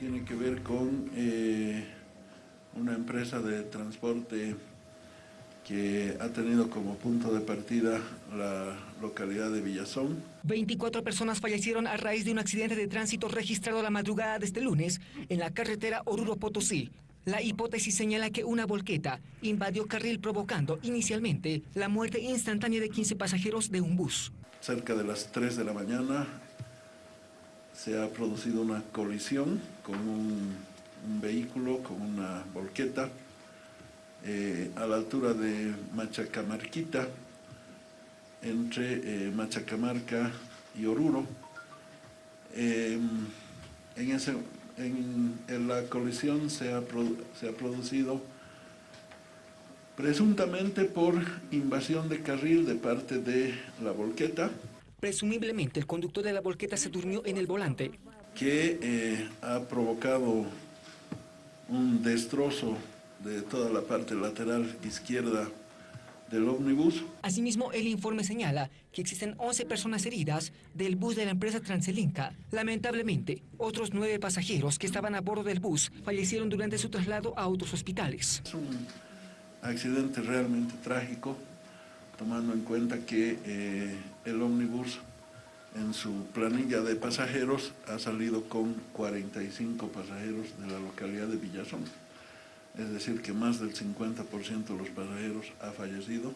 tiene que ver con eh, una empresa de transporte que ha tenido como punto de partida la localidad de Villazón. 24 personas fallecieron a raíz de un accidente de tránsito registrado la madrugada de este lunes en la carretera Oruro-Potosí. La hipótesis señala que una volqueta invadió carril provocando inicialmente la muerte instantánea de 15 pasajeros de un bus. Cerca de las 3 de la mañana se ha producido una colisión con un, vehículo, con una volqueta, eh, a la altura de Machacamarquita, entre eh, Machacamarca y Oruro. Eh, en, ese, en, la colisión se ha, se ha producido presuntamente por invasión de carril de parte de la volqueta. Presumiblemente el conductor de la volqueta se durmió en el volante. Que eh, ha provocado un destrozo de toda la parte lateral izquierda del ómnibus. Asimismo, el informe señala que existen 11 personas heridas del bus de la empresa Transelinca. Lamentablemente, otros nueve pasajeros que estaban a bordo del bus fallecieron durante su traslado a otros hospitales. Es un accidente realmente trágico, tomando en cuenta que eh, el ómnibus en su planilla de pasajeros ha salido con 45 pasajeros de la localidad de Villazón. Es decir, que más del 50% de los pasajeros ha fallecido.